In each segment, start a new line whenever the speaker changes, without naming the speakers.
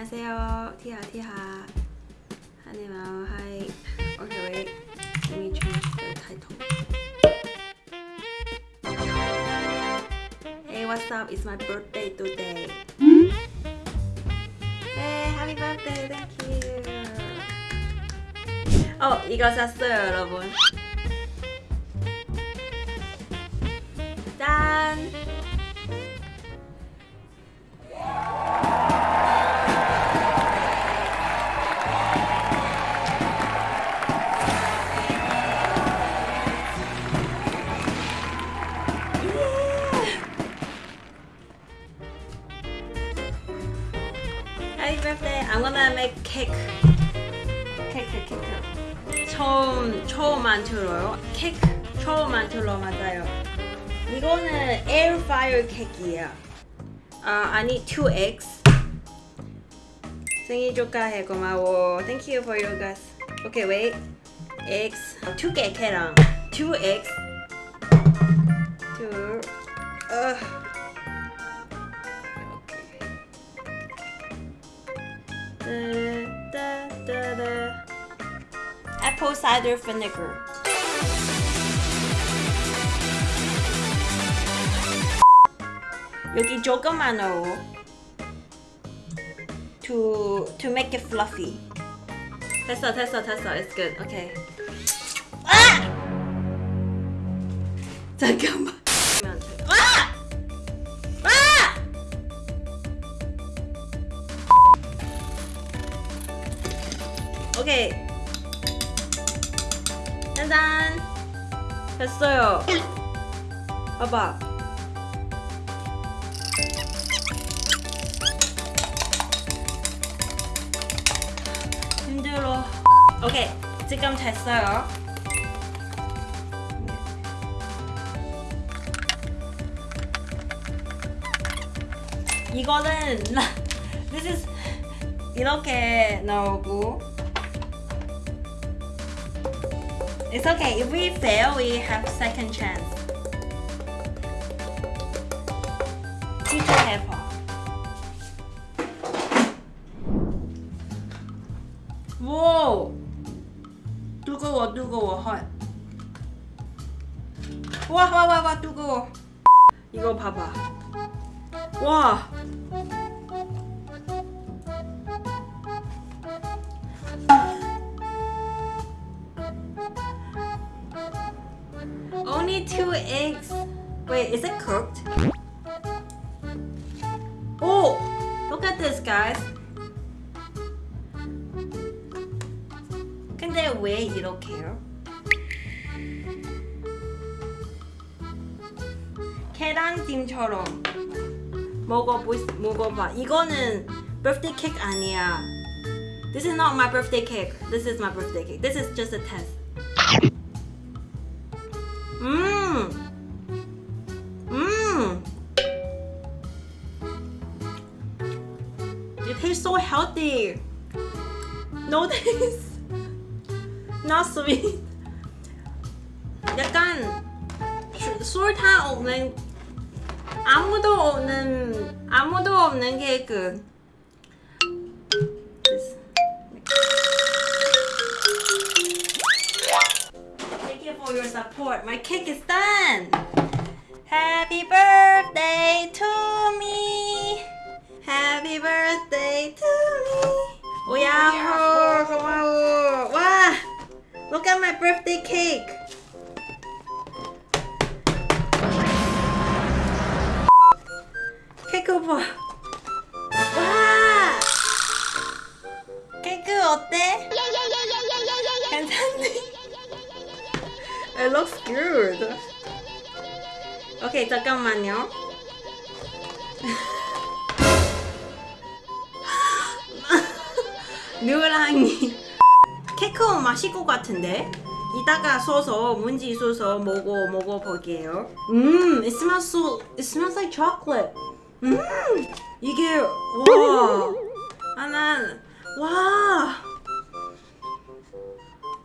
안녕하세요. 티하 티하. 하네마오 하이. Okay, wait. Let me change the title. Hey, what's up? It's my birthday today. Hey, happy birthday. Thank you. 어, 이거 샀어요, 여러분. 짠. Make cake. 케이크, 케이크. 처음, 처음 만들어요. 케이크 처음 만들어 맞아요. 이거는 에어프라이어 케이크예요. 아, 아니 2x. 생일 축하해 고마워. Thank you for your guys. Okay, wait. x 두개 계란. 2x. 2. 어. Da, da, da. Apple cider vinegar. 여기 조금만 넣어. To to make it fluffy. 됐어, 됐어, 됐어. It's good. Okay. 아! 잠깐만. 됐어요. 봐봐. 힘들어. 오케이. 지금 됐어요. 이거는 this is 이렇게 나오고 It's okay. If we fail, we have second chance. Teacher helper. 오! 뜨거워, 뜨거워, 헐. 와, 와, 와, 와, 뜨거워. 이거 봐봐. 와! Only two eggs. Wait, is it cooked? Oh, look at this, guys. 근데 왜 이렇게요? 계란찜처럼 먹어보 먹어봐. 이거는 birthday cake 아니야. This is not my birthday cake. This is my birthday cake. This is just a test. Mmm. Mmm. It tastes so healthy. No taste. Not sweet. 약간 술타 없는 아무도 없는 아무도 없는 케이크. This. Thank you for your support. My cake is done. Happy birthday to me. Happy birthday to me. 오야호 고마워. 와, look at my birthday cake. 잠깐만요. 누랑이 케이크 맛있을 것 같은데 이따가 써서 문지 써서 먹어 먹어 볼게요. 음, it smells so it smells like chocolate. 음, 이게 와, 아난 와.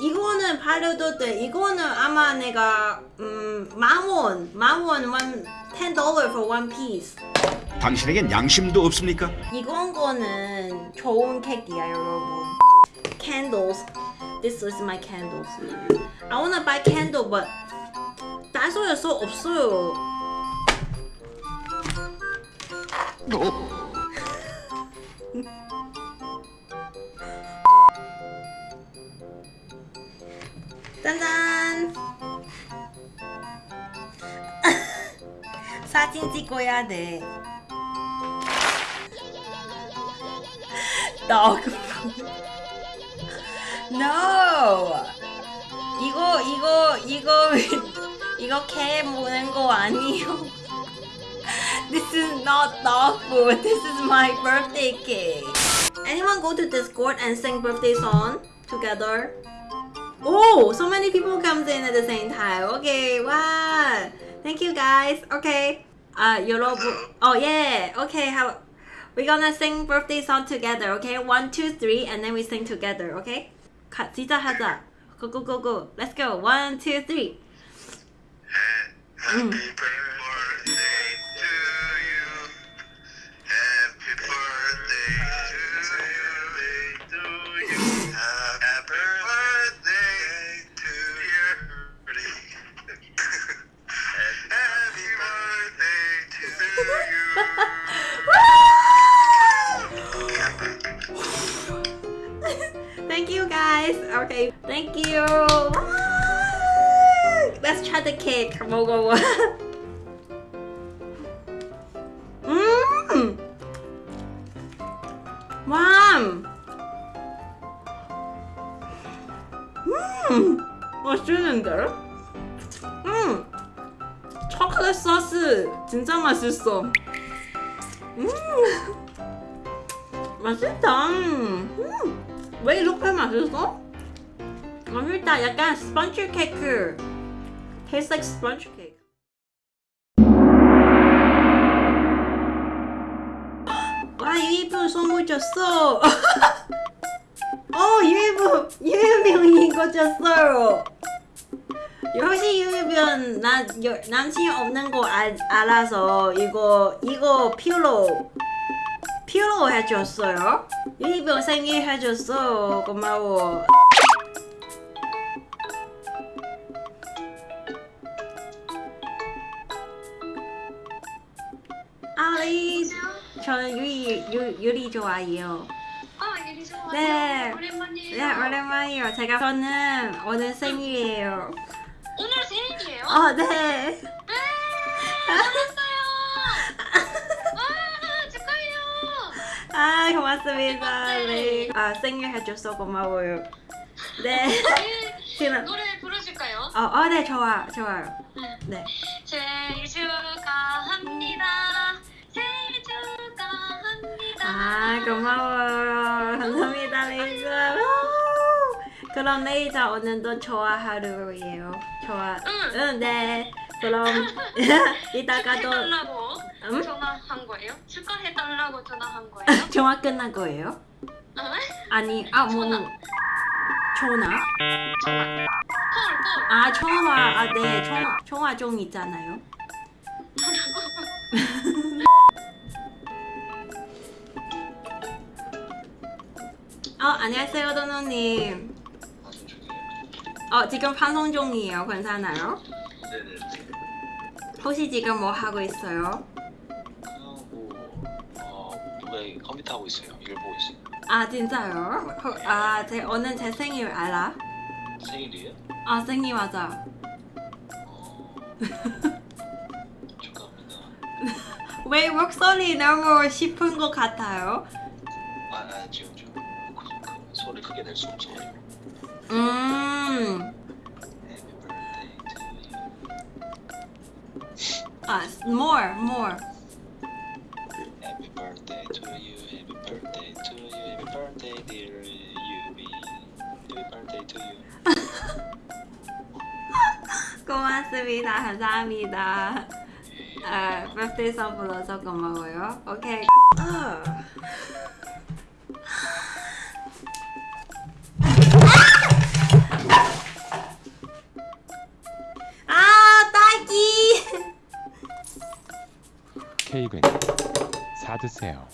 이거는 팔려도 돼. 이거는 아마 내가 음, 만 원, 만원, one ten dollar for one piece.
당신에겐 양심도 없습니까?
이건 거는 좋은 케이크야 여러분. Candles. This is my candles. I wanna buy candle, but 다이소에서 없어요. 짠짠. 사진 찍어야 돼. dog no 이거 이거 이거 이거 개 먹는 거 아니요 This is not dog food This is my birthday cake Anyone go to Discord and sing birthday song together? Oh, so many people comes in at the same time. Okay, wow. Thank you guys. Okay. Uh, 여러분. Oh yeah. Okay. How? We're gonna sing birthday song together, okay? One, two, three, and then we sing together, okay? 가, 시작하자. Go, go, go, go. Let's go. One, two, three.
Happy birthday
Cake. 먹어봐. 음. 와. 음. 맛있는데? 음. 초콜릿 소스 진짜 맛있어. 음. 맛있다. 음. 왜 이렇게 맛있어? 맛있다. 약간 스펀지 케이크. Tastes like sponge cake. 와, 유이분 선물 줬어. 어, 유이분, 유이분 이거 줬어요. 역시 나 여- 남친 없는 거 알, 알아서 이거 이거 필로 필로 해줬어요. 유이분 생일 해줬어. 고마워. 아리 저는 유리 유, 유리 좋아해요.
아, 예리 좋아요.
네.
오랜만이에요.
네 오랜만이에요. 제가 저는 오늘 생일이에요.
오늘 생일이에요?
어 네.
네. 아, 축하해요.
아 고맙습니다. 네. 아 생일 해줘서 고마워요. 네.
네.
지금
노래 부르실까요?
어어네 좋아 좋아요. 네. 아 고마워요. 감사합니다 레이저. 그럼 레이저 오늘도 좋아 하루예요. 좋아.
응.
응 네. 그럼 이따가 또?
전화한 거예요? 축하해달라고 전화한 거예요?
전화 끝난 거예요?
응?
아니 아뭐 전화?
전화.
아 청화 아네 청화 청화 종 있잖아요. 어 안녕하세요 도노님. 어 지금 방송 중이에요. 괜찮아요?
네네.
혹시 지금 뭐 하고 있어요?
그냥 뭐 어, 왜 컴퓨터 하고 있어요. 일 보고 있어요.
아 진짜요? 아제 오늘 제 생일 알아?
생일이에요?
아 생일 맞아.
어, 축하합니다.
왜 목소리 너무 싶은 것 같아요?
아, 아 지금 좀 그, 그, 낼수 없어가지고.
음.
You.
아 more more.
Happy birthday to you. Happy birthday to you. Happy birthday dear Yubi. Happy birthday to you.
고맙습니다. 감사합니다. 아, birthday 선 불러서 고마워요. 오케이. 아. 드세요.